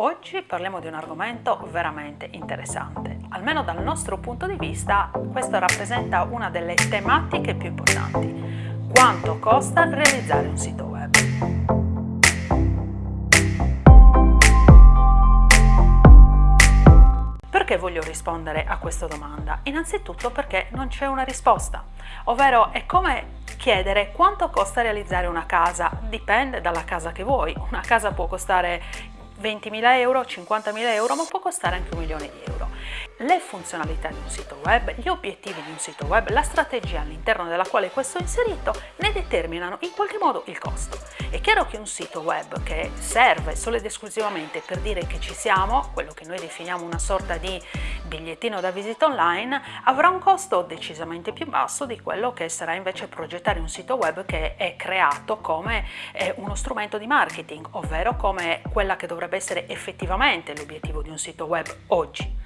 Oggi parliamo di un argomento veramente interessante. Almeno dal nostro punto di vista, questo rappresenta una delle tematiche più importanti. Quanto costa realizzare un sito web? Perché voglio rispondere a questa domanda? Innanzitutto perché non c'è una risposta, ovvero è come chiedere quanto costa realizzare una casa, dipende dalla casa che vuoi, una casa può costare 20.000 euro, 50.000 euro, ma può costare anche un milione di euro. Le funzionalità di un sito web, gli obiettivi di un sito web, la strategia all'interno della quale questo è inserito ne determinano in qualche modo il costo. È chiaro che un sito web che serve solo ed esclusivamente per dire che ci siamo, quello che noi definiamo una sorta di bigliettino da visita online, avrà un costo decisamente più basso di quello che sarà invece progettare un sito web che è creato come eh, uno strumento di marketing, ovvero come quella che dovrebbe essere effettivamente l'obiettivo di un sito web oggi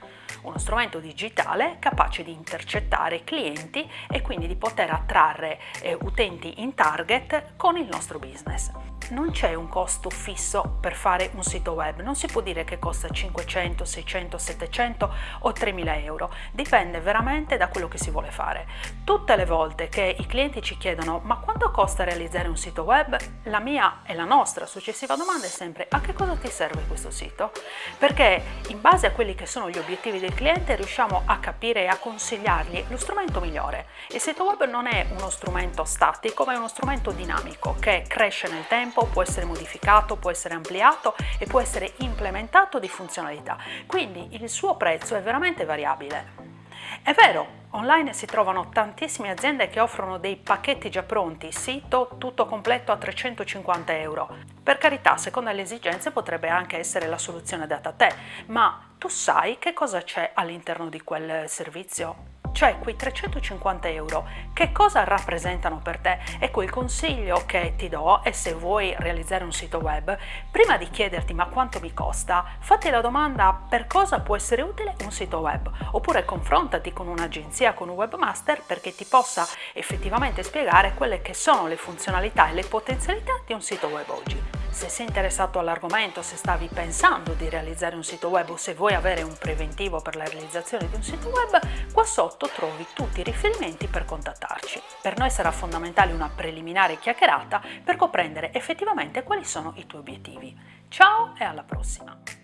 uno strumento digitale capace di intercettare clienti e quindi di poter attrarre eh, utenti in target con il nostro business non c'è un costo fisso per fare un sito web, non si può dire che costa 500, 600, 700 o 3000 euro, dipende veramente da quello che si vuole fare. Tutte le volte che i clienti ci chiedono ma quanto costa realizzare un sito web, la mia e la nostra successiva domanda è sempre a che cosa ti serve questo sito? Perché in base a quelli che sono gli obiettivi del cliente riusciamo a capire e a consigliargli lo strumento migliore. Il sito web non è uno strumento statico ma è uno strumento dinamico che cresce nel tempo può essere modificato, può essere ampliato e può essere implementato di funzionalità. Quindi il suo prezzo è veramente variabile. È vero, online si trovano tantissime aziende che offrono dei pacchetti già pronti, sito tutto completo a 350 euro. Per carità, secondo le esigenze potrebbe anche essere la soluzione data a te, ma tu sai che cosa c'è all'interno di quel servizio? Cioè quei 350 euro che cosa rappresentano per te? Ecco il consiglio che ti do è se vuoi realizzare un sito web, prima di chiederti ma quanto mi costa, fatti la domanda per cosa può essere utile un sito web, oppure confrontati con un'agenzia, con un webmaster perché ti possa effettivamente spiegare quelle che sono le funzionalità e le potenzialità di un sito web oggi. Se sei interessato all'argomento, se stavi pensando di realizzare un sito web o se vuoi avere un preventivo per la realizzazione di un sito web, qua sotto trovi tutti i riferimenti per contattarci. Per noi sarà fondamentale una preliminare chiacchierata per comprendere effettivamente quali sono i tuoi obiettivi. Ciao e alla prossima!